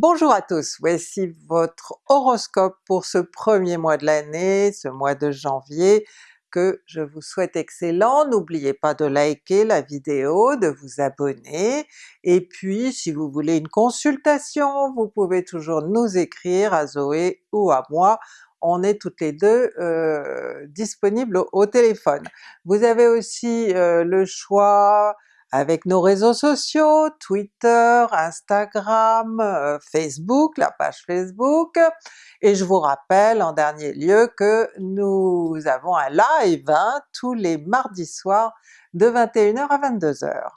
Bonjour à tous, voici votre horoscope pour ce premier mois de l'année, ce mois de janvier, que je vous souhaite excellent. N'oubliez pas de liker la vidéo, de vous abonner, et puis si vous voulez une consultation, vous pouvez toujours nous écrire à Zoé ou à moi, on est toutes les deux euh, disponibles au, téléphone. Vous avez aussi euh, le choix avec nos réseaux sociaux, Twitter, Instagram, euh, Facebook, la page Facebook, et je vous rappelle en dernier lieu que nous avons un live hein, tous les mardis soirs de 21h à 22h.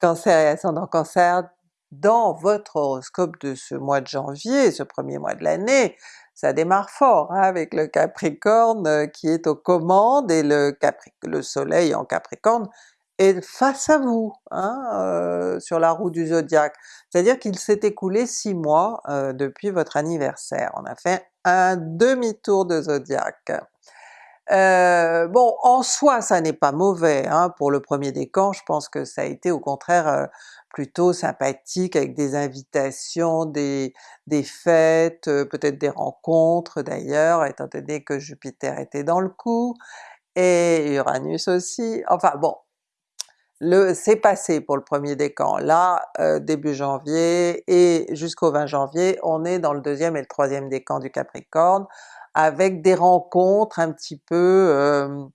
Cancer et ascendant Cancer, dans votre horoscope de ce mois de janvier, ce premier mois de l'année, ça démarre fort hein, avec le Capricorne euh, qui est aux commandes et le, le soleil en Capricorne est face à vous hein, euh, sur la roue du zodiaque. C'est-à-dire qu'il s'est écoulé six mois euh, depuis votre anniversaire, on a fait un demi-tour de zodiaque. Euh, bon, en soi ça n'est pas mauvais hein, pour le premier décan, je pense que ça a été au contraire euh, plutôt sympathique avec des invitations, des, des fêtes, euh, peut-être des rencontres d'ailleurs, étant donné que Jupiter était dans le coup, et Uranus aussi, enfin bon, le c'est passé pour le premier décan. Là, début janvier et jusqu'au 20 janvier, on est dans le deuxième et le troisième décan du Capricorne, avec des rencontres un petit peu, euh,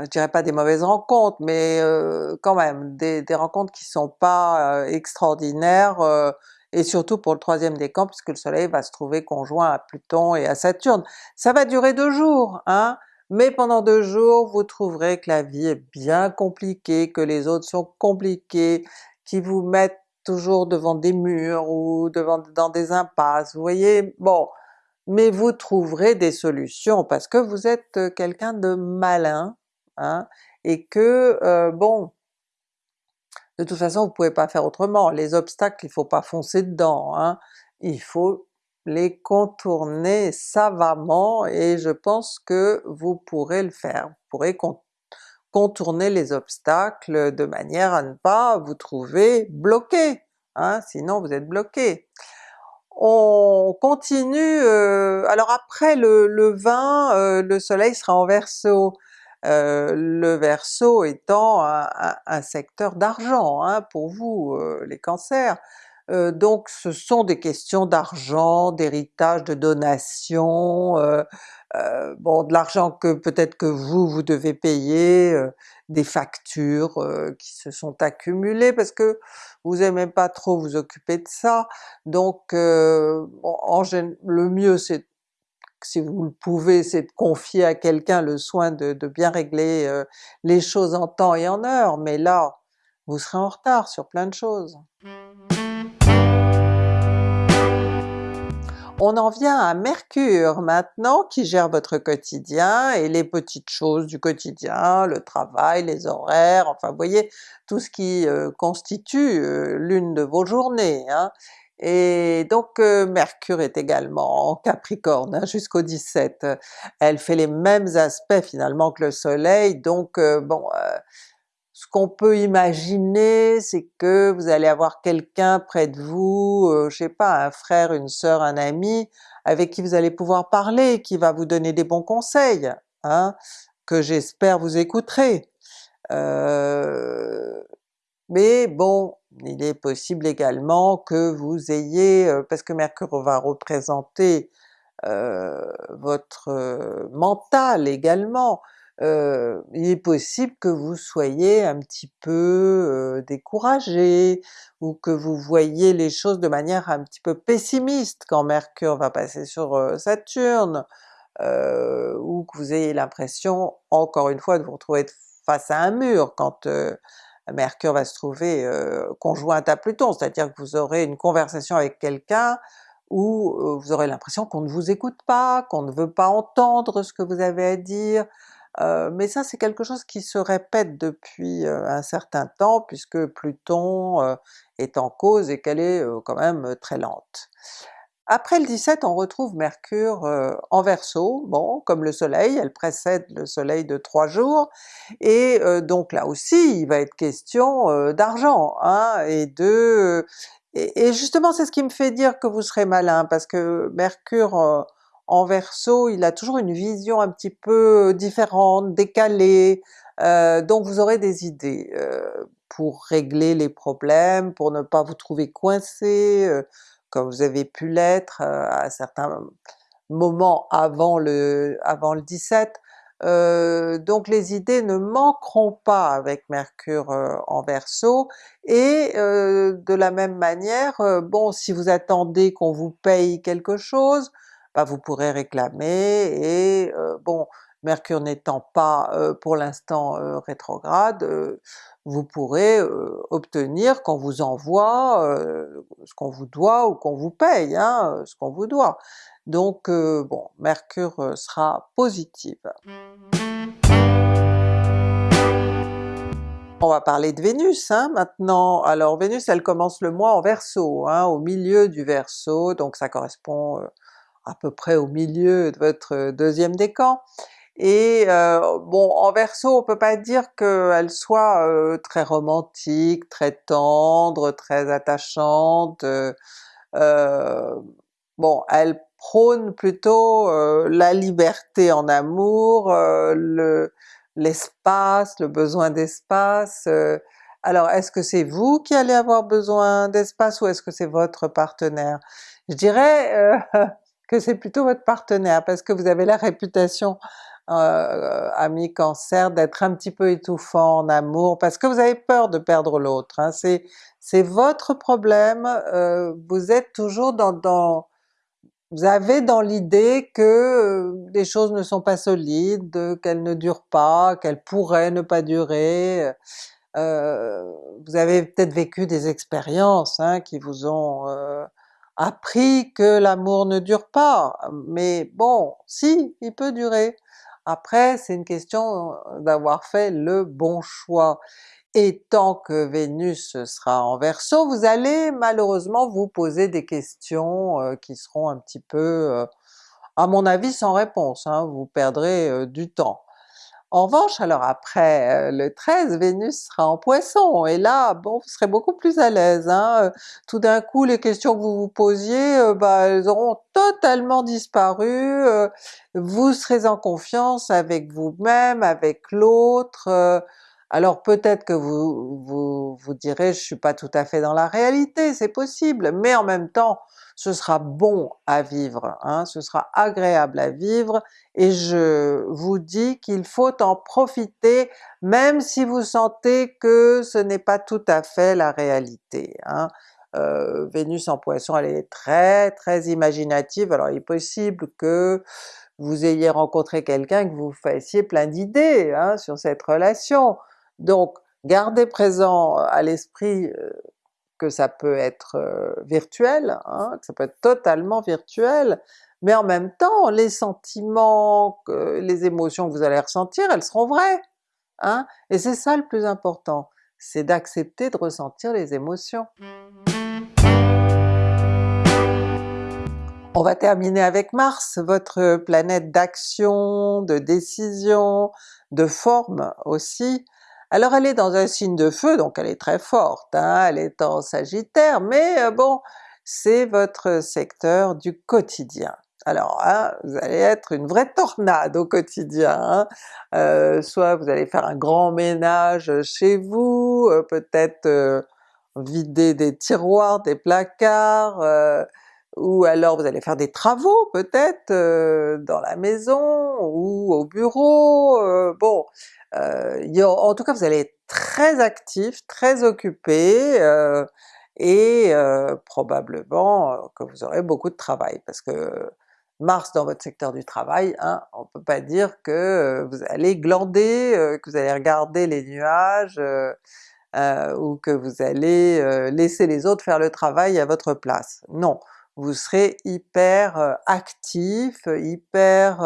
je dirais pas des mauvaises rencontres, mais euh, quand même des, des, rencontres qui sont pas euh, extraordinaires, euh, et surtout pour le troisième décan puisque le soleil va se trouver conjoint à Pluton et à Saturne. Ça va durer deux jours, hein, mais pendant deux jours vous trouverez que la vie est bien compliquée, que les autres sont compliqués, qui vous mettent toujours devant des murs ou devant dans des impasses, vous voyez? Bon, mais vous trouverez des solutions parce que vous êtes quelqu'un de malin, hein, et que bon, de toute façon vous pouvez pas faire autrement, les obstacles il faut pas foncer dedans, hein, il faut les contourner savamment et je pense que vous pourrez le faire, vous pourrez contourner les obstacles de manière à ne pas vous trouver bloqué, hein, sinon vous êtes bloqué on continue, euh, alors après le, le 20, euh, le soleil sera en Verseau, euh, le Verseau étant un, secteur d'argent hein, pour vous les cancers, donc ce sont des questions d'argent, d'héritage, de donation, bon de l'argent que peut-être que vous, vous devez payer, des factures qui se sont accumulées parce que vous aimez pas trop vous occuper de ça, donc euh, en, le mieux c'est si vous le pouvez, c'est de confier à quelqu'un le soin de, bien régler euh, les choses en temps et en heure, mais là vous serez en retard sur plein de choses. On en vient à Mercure maintenant qui gère votre quotidien et les petites choses du quotidien, le travail, les horaires, enfin vous voyez tout ce qui euh, constitue euh, l'une de vos journées. Hein. Et donc euh, Mercure est également en Capricorne hein, jusqu'au 17. Elle fait les mêmes aspects finalement que le Soleil, donc bon, ce qu'on peut imaginer, c'est que vous allez avoir quelqu'un près de vous, euh, je sais pas, un frère, une sœur, un ami, avec qui vous allez pouvoir parler, qui va vous donner des bons conseils, hein, que j'espère vous écouterez. Euh, mais bon, il est possible également que vous ayez, euh, parce que Mercure va représenter votre mental également, il est possible que vous soyez un petit peu euh, découragé, ou que vous voyez les choses de manière un petit peu pessimiste quand Mercure va passer sur euh, Saturne, ou que vous ayez l'impression, encore une fois, de vous retrouver face à un mur quand Mercure va se trouver conjointe à Pluton, c'est-à-dire que vous aurez une conversation avec quelqu'un où vous aurez l'impression qu'on ne vous écoute pas, qu'on ne veut pas entendre ce que vous avez à dire, mais ça c'est quelque chose qui se répète depuis un certain temps puisque Pluton est en cause et qu'elle est quand même très lente. Après le 17 on retrouve Mercure en Verseau, bon comme le soleil, elle précède le soleil de trois jours, et donc là aussi il va être question d'argent, hein, et de... Et, justement c'est ce qui me fait dire que vous serez malin, parce que Mercure en Verseau il a toujours une vision un petit peu différente, décalée, donc vous aurez des idées pour régler les problèmes, pour ne pas vous trouver coincé, comme vous avez pu l'être à certains moments avant le, avant le 17. Euh, donc les idées ne manqueront pas avec Mercure en Verseau, et euh, de la même manière, bon si vous attendez qu'on vous paye quelque chose, bah vous pourrez réclamer, et bon Mercure n'étant pas pour l'instant rétrograde, vous pourrez obtenir qu'on vous envoie ce qu'on vous doit ou qu'on vous paye, hein, ce qu'on vous doit. Donc bon, Mercure sera positive. On va parler de Vénus hein, maintenant. Alors Vénus elle commence le mois en Verseau, hein, au milieu du Verseau, donc ça correspond à peu près au milieu de votre deuxième décan. Et euh, bon, en Verseau on peut pas dire qu'elle soit euh, très romantique, très tendre, très attachante, euh, bon elle prône plutôt la liberté en amour, le l'espace, le besoin d'espace. alors est-ce que c'est vous qui allez avoir besoin d'espace ou est-ce que c'est votre partenaire? Je dirais c'est plutôt votre partenaire parce que vous avez la réputation euh, ami Cancer d'être un petit peu étouffant en amour parce que vous avez peur de perdre l'autre, hein. c'est votre problème, euh, vous êtes toujours dans, vous avez dans l'idée que euh, les choses ne sont pas solides, qu'elles ne durent pas, qu'elles pourraient ne pas durer, euh, vous avez peut-être vécu des expériences hein, qui vous ont euh, appris que l'amour ne dure pas, mais bon, si, il peut durer. Après c'est une question d'avoir fait le bon choix. Et tant que Vénus sera en Verseau, vous allez malheureusement vous poser des questions qui seront un petit peu, à mon avis sans réponse, hein, vous perdrez du temps. En revanche, alors après euh, le 13, Vénus sera en Poisson, et là, bon, vous serez beaucoup plus à l'aise. Hein? Euh, tout d'un coup, les questions que vous vous posiez, euh, bah, elles auront totalement disparu, vous serez en confiance avec vous-même, avec l'autre, alors peut-être que vous, vous vous direz « je suis pas tout à fait dans la réalité », c'est possible, mais en même temps ce sera bon à vivre, hein, ce sera agréable à vivre, et je vous dis qu'il faut en profiter même si vous sentez que ce n'est pas tout à fait la réalité. Hein. Euh, Vénus en Poisson elle est très très imaginative, alors il est possible que vous ayez rencontré quelqu'un que vous fassiez plein d'idées hein, sur cette relation. Donc gardez présent à l'esprit euh, que ça peut être virtuel, hein, que ça peut être totalement virtuel, mais en même temps les sentiments, les émotions que vous allez ressentir, elles seront vraies! Hein? Et c'est ça le plus important, c'est d'accepter de ressentir les émotions. On va terminer avec Mars, votre planète d'action, de décision, de forme aussi. Alors elle est dans un signe de feu, donc elle est très forte, hein, elle est en Sagittaire, mais euh, bon, c'est votre secteur du quotidien. Alors hein, vous allez être une vraie tornade au quotidien, hein. euh, soit vous allez faire un grand ménage chez vous, euh, peut-être vider des tiroirs, des placards, ou alors vous allez faire des travaux peut-être dans la maison ou au bureau, bon euh, en tout cas vous allez être très actif, très occupé, euh, et euh, probablement que vous aurez beaucoup de travail, parce que Mars dans votre secteur du travail, hein, on peut pas dire que vous allez glander, que vous allez regarder les nuages, ou que vous allez laisser les autres faire le travail à votre place. Non, vous serez hyper actif, hyper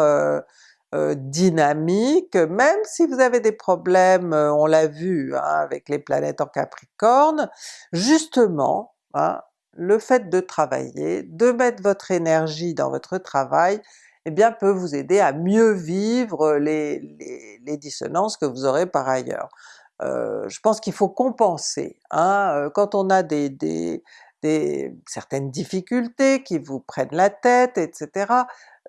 euh, dynamique, même si vous avez des problèmes, euh, on l'a vu hein, avec les planètes en Capricorne, justement, hein, le fait de travailler, de mettre votre énergie dans votre travail, eh bien peut vous aider à mieux vivre les, les, dissonances que vous aurez par ailleurs. Euh, je pense qu'il faut compenser, hein? Euh, quand on a des, des, certaines difficultés qui vous prennent la tête, etc.,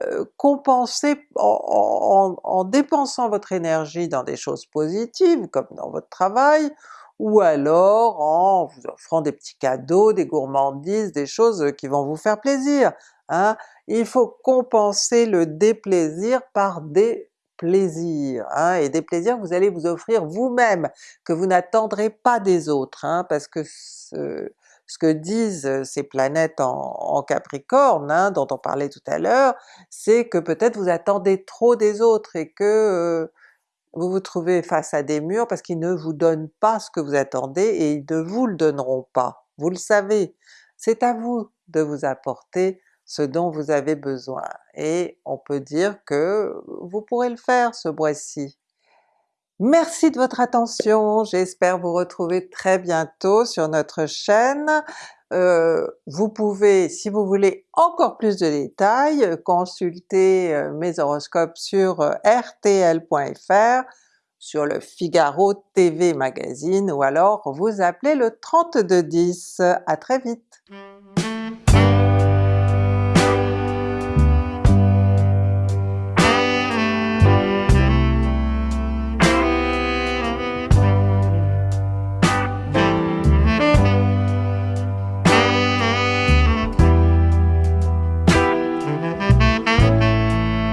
euh, compenser en, en, en, dépensant votre énergie dans des choses positives, comme dans votre travail, ou alors en vous offrant des petits cadeaux, des gourmandises, des choses qui vont vous faire plaisir. Hein? Il faut compenser le déplaisir par des plaisirs, hein? et des plaisirs que vous allez vous offrir vous-même, que vous n'attendrez pas des autres, hein? parce que ce, ce, que disent ces planètes en, Capricorne, hein, dont on parlait tout à l'heure, c'est que peut-être vous attendez trop des autres et que vous vous trouvez face à des murs parce qu'ils ne vous donnent pas ce que vous attendez et ils ne vous le donneront pas, vous le savez. C'est à vous de vous apporter ce dont vous avez besoin, et on peut dire que vous pourrez le faire ce mois-ci. Merci de votre attention, j'espère vous retrouver très bientôt sur notre chaîne. Euh, vous pouvez, si vous voulez encore plus de détails, consulter euh, mes horoscopes sur euh, rtl.fr, sur le Figaro TV Magazine, ou alors vous appelez le 3210. À très vite!